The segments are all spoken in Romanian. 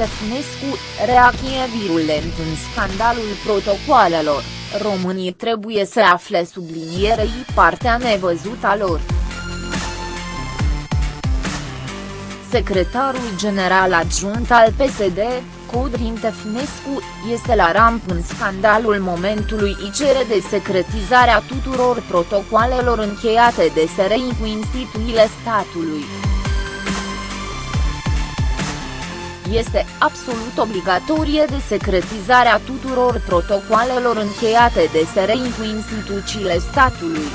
Tefnescu, reacție virulent în scandalul protocoalelor, românii trebuie să afle sublinierei partea nevăzută a lor. Secretarul general adjunct al PSD, Codrin Tefnescu, este la ramp în scandalul momentului și cere de secretizarea tuturor protocoalelor încheiate de SRI cu instituțiile statului. Este absolut obligatorie de secretizarea tuturor protocoalelor încheiate de SRI cu instituțiile statului.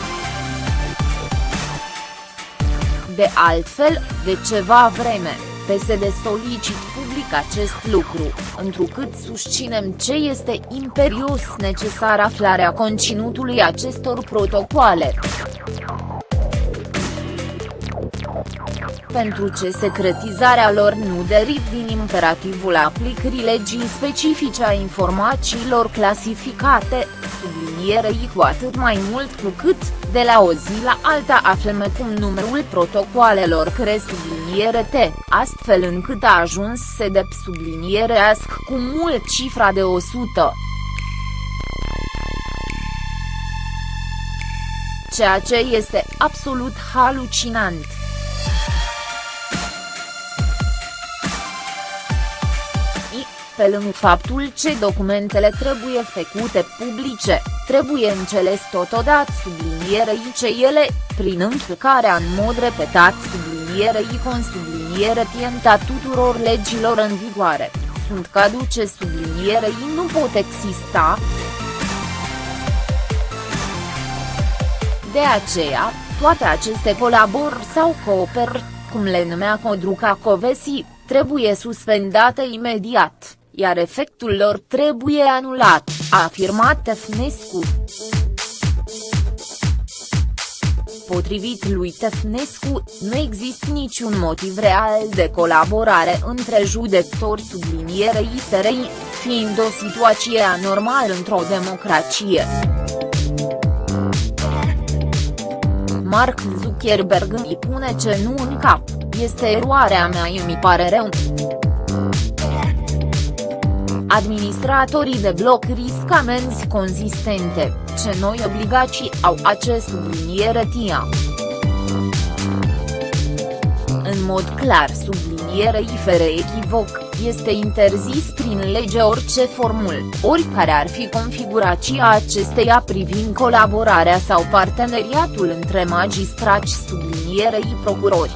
De altfel, de ceva vreme, PSD solicit public acest lucru, întrucât susținem ce este imperios necesar aflarea conținutului acestor protocoale. Pentru ce secretizarea lor nu deriv din imperativul aplicării legii specifice a informațiilor clasificate, sublinierei cu atât mai mult cu cât, de la o zi la alta aflăm cum numărul protocoalelor cresc subliniere T, astfel încât a ajuns să de sublinierească cu mult cifra de 100. Ceea ce este absolut halucinant. Pe lângă faptul ce documentele trebuie făcute publice, trebuie înțeles totodată sublinierei ce ele, prin încălcarea în mod repetat sublinierei con subliniere tienta tuturor legilor în vigoare, sunt caduce sublinierei nu pot exista. De aceea, toate aceste colaborări sau cooperări, cum le numea Codruca Covesi, trebuie suspendate imediat iar efectul lor trebuie anulat, a afirmat Tefnescu. Potrivit lui Tefnescu, nu există niciun motiv real de colaborare între judecători sublinierei SRI, fiind o situație anormală într-o democrație. Mark Zuckerberg îmi pune ce nu în cap, este eroarea mea mi pare rău. Administratorii de bloc risc amenzi consistente, ce noi obligații au acest subliniere TIA. În mod clar sublinierei fără echivoc, este interzis prin lege orice formul, oricare ar fi configurația acesteia privind colaborarea sau parteneriatul între magistrați sublinierei procurori.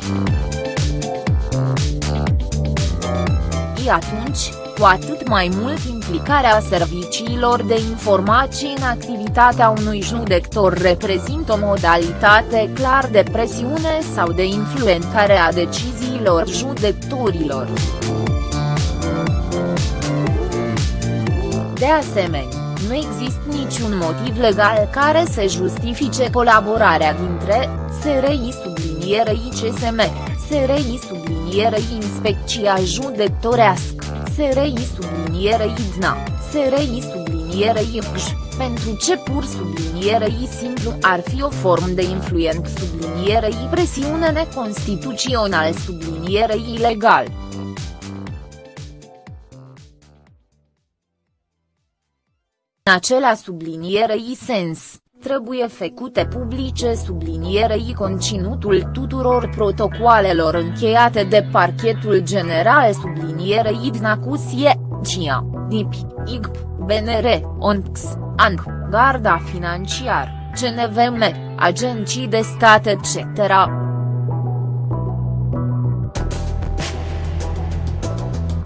atunci, cu atât mai mult implicarea serviciilor de informații în activitatea unui judector reprezintă o modalitate clar de presiune sau de influențare a deciziilor judecătorilor. De asemenea, nu există niciun motiv legal care să justifice colaborarea dintre SRI sublinierei CSM, SRI sublinierei Inspecția Judecătorească, SRI sublinierei DNA, SRI sublinierei IPJ, pentru ce pur sublinierei simplu ar fi o formă de influent sublinierei presiune neconstituțional sublinierei ilegal. În acela sublinierei sens, trebuie făcute publice sublinierei conținutul tuturor protocoalelor încheiate de parchetul general sublinierei Dnacusie, CIA, DIP, IGP, BNR, ONX, ANC, Garda Financiar, CNVM, agenții de stat etc.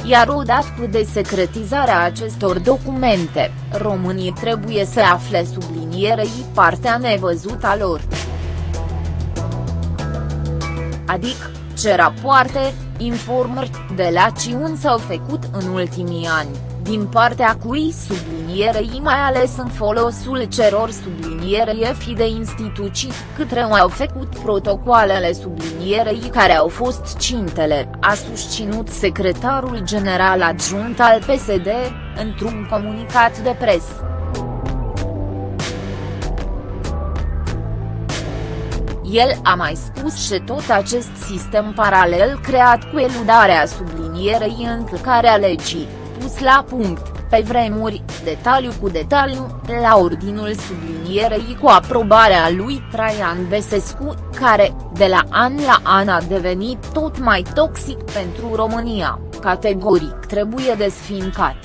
iar odată de secretizarea acestor documente, românii trebuie să afle sublinierei partea nevăzută a lor. Adică, ce rapoarte, informări, de la ciuni s-au făcut în ultimii ani din partea cui sublinierei mai ales în folosul celor sublinierei fi de instituții, către au făcut protocoalele sublinierei care au fost cintele, a susținut secretarul general adjunct al PSD, într-un comunicat de presă. El a mai spus și tot acest sistem paralel creat cu eludarea sublinierei încălcarea legii, pus la punct, pe vremuri, detaliu cu detaliu, la ordinul sublinierei cu aprobarea lui Traian Besescu, care, de la an la an a devenit tot mai toxic pentru România, categoric trebuie desfincat.